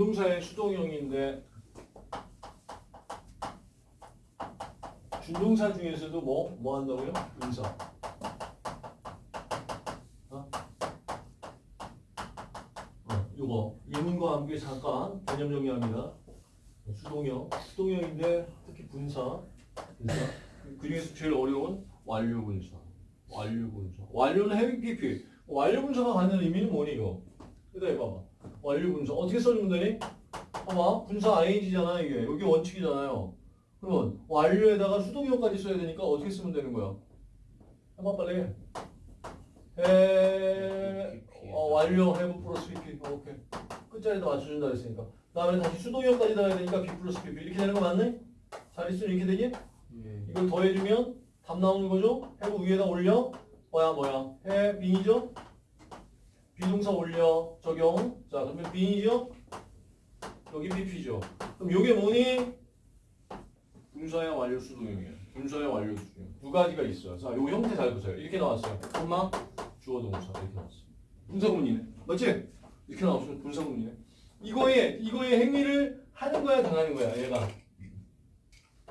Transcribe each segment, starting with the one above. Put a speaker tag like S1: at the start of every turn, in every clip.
S1: 준동사의 수동형인데 준동사 중에서도 뭐, 뭐 한다고요? 분사. 어? 어, 요거. 예문과 함께 잠깐 개념 정리합니다. 수동형. 수동형인데 특히 분사. 분사. 그 중에서 제일 어려운 완료 분사. 완료 분사. 완료는 heavy PP. 완료 분사가 갖는 의미는 뭐니, 이거? 여기다 해봐봐. 완료 분사. 어떻게 써주면 되니? 봐봐. 분사 ing잖아, 이게. 여기 원칙이잖아요. 그러면 완료에다가 수동형까지 써야 되니까 어떻게 쓰면 되는 거야? 해봐 빨리. 해 어, 완료 have 플러스 pp. 어, 오케이. 끝자리에다 맞춰준다 했으니까. 다음에 다시 수동형까지 넣어야 되니까 b 플러스 pp. 이렇게 되는 거 맞네? 잘 있으면 이렇게 되지?
S2: 예.
S1: 이걸 더해주면 답 나오는 거죠? have 위에다 올려. 뭐야 뭐야? have 빙이죠? 비동사 올려. 적용. 자 그러면 빙이죠? 여기 pp죠. 그럼 요게 뭐니? 분사의 완료 수동형이에요. 분사의 완료 수동형. 두 가지가 있어요. 자, 요 형태 잘 보세요. 이렇게 나왔어요. 엄마, 주어 동사 이렇게 나왔어요. 분사구문이네. 맞지? 이렇게 나왔으면 분사구문이네. 이거에 이거의 행위를 하는 거야, 당하는 거야, 얘가.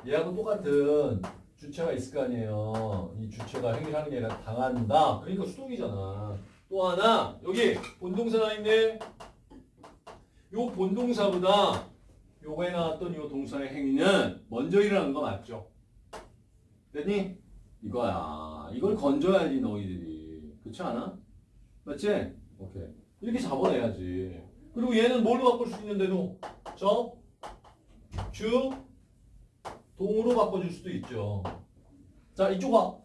S1: 얘하고 똑같은 주체가 있을 거 아니에요. 이 주체가 행위를 하는 게 아니라 당한다. 그러니까 수동이잖아. 또 하나 여기 본동사가 있네. 요 본동사보다 요거에 나왔던 요 동사의 행위는 먼저 일어나는 거 맞죠? 됐니? 이거야. 이걸 건져야지 너희들이. 그렇지 않아? 맞지? 오케이. 이렇게 잡아내야지. 그리고 얘는 뭘로 바꿀 수 있는데도 저, 주, 동으로 바꿔줄 수도 있죠. 자 이쪽 와.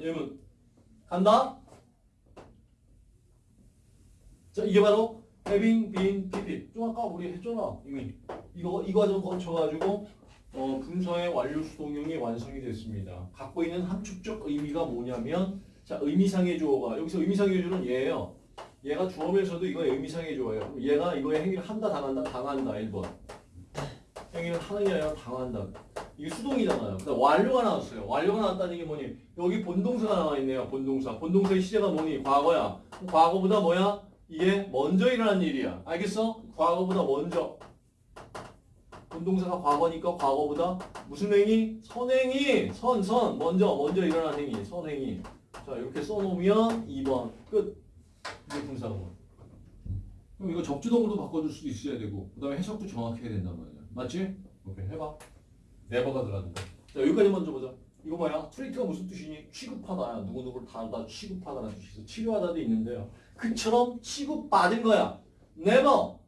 S1: 얘는 간다. 자 이게 바로 having been pp. 좀 아까 우리 했잖아 이미. 이거 이 과정 거쳐가지고 어, 분서의 완료 수동형이 완성이 됐습니다. 갖고 있는 함축적 의미가 뭐냐면 자 의미상의 주어가 여기서 의미상의 주어는 얘예요. 얘가 주어면서도 이거 의미상의 주어예요. 얘가 이거의 행위를 한다 당한다 당한다 1번. 행위를 아니라 당한다. 이게 수동이잖아요. 그다음 완료가 나왔어요. 완료가 나왔다는 게 뭐니? 여기 본동사가 나와 있네요. 본동사. 본동사의 시제가 뭐니? 과거야. 과거보다 뭐야? 이게 먼저 일어난 일이야. 알겠어? 과거보다 먼저. 본동사가 과거니까 과거보다 무슨 행위? 선행위. 선, 선. 먼저, 먼저 일어난 행위. 선행위. 자, 이렇게 써놓으면 2번. 끝. 이게 분사구문. 그럼 이거 접주동으로 바꿔줄 수도 있어야 되고, 그 다음에 해석도 정확히 해야 된단 말이야. 맞지? 오케이, 해봐. 네버가 들어간다. 자, 여기까지 먼저 보자. 이거 뭐야? 트리트가 무슨 뜻이니? 취급하다. 누구누구를 다루다 취급하다라는 뜻이 있어. 치료하다도 있는데요. 그처럼 취급받은 거야. never.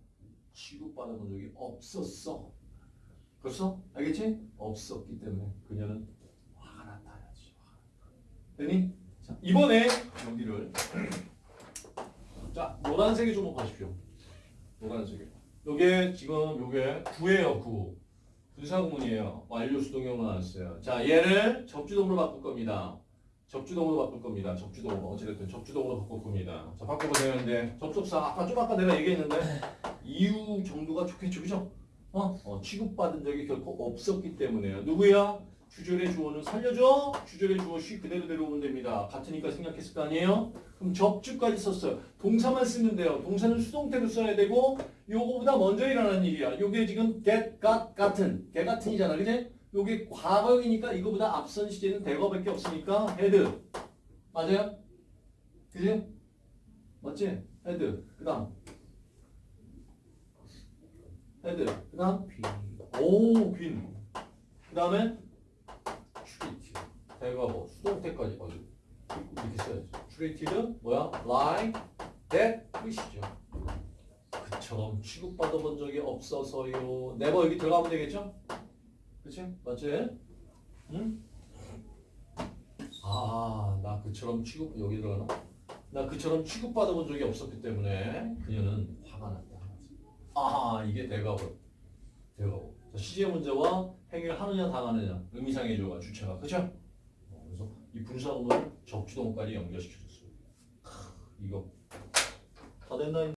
S1: 취급받은 적이 없었어. 벌써? 알겠지? 없었기 때문에 그녀는 화가 났다야지. 되니? 자, 이번에 여기를 자, 노란색에 주목하십시오. 노란색에. 요게 지금 요게 9예요, 9. 분사구문이에요. 완료 수동형으로 나왔어요. 자, 얘를 접주동으로 바꿀 겁니다. 접주동으로 바꿀 겁니다. 접주동으로. 어찌됐든 접주동으로 바꿀 겁니다. 자, 바꿔보세요. 근데 접속사, 아까 좀 아까 내가 얘기했는데, 이유 정도가 좋겠죠. 그죠? 어? 어, 취급받은 적이 결코 없었기 때문에요. 누구야? 주절의 주어는 살려줘. 주절의 주어 쉬 그대로 데려오면 됩니다. 같으니까 생략했을 거 아니에요? 그럼 접주까지 썼어요. 동사만 쓰면 돼요. 동사는 수동태로 써야 되고 요거보다 먼저 일어난 일이야. 요게 지금 get, got, 같은 개 같은이잖아. 그지? 요게 과거형이니까 이거보다 앞선 시제는 대거밖에 없으니까 had. 맞아요? 그지? 맞지? had. 그 다음 had. 그 다음
S2: 비.
S1: 오, 빈. 그 다음에 treat. 대과거 수동태까지 어디 이렇게 써야지. treated 뭐야? like that 뜻이죠. 그처럼 취급받아본 적이 없어서요. never 여기 들어가면 되겠죠? 그치? 맞지? 응? 아, 나 그처럼 취급 여기 들어가나? 나 그처럼 취급받아본 적이 없었기 때문에 그녀는 화가 났다. 아, 이게. 대과거. 자, 시제 문제와 행위를 하느냐 당하느냐 의미상의 조가 주체가 그죠? 어, 그래서 이 분사구문을 적주동까지 연결시켜줬어요. 이거 다 됐나?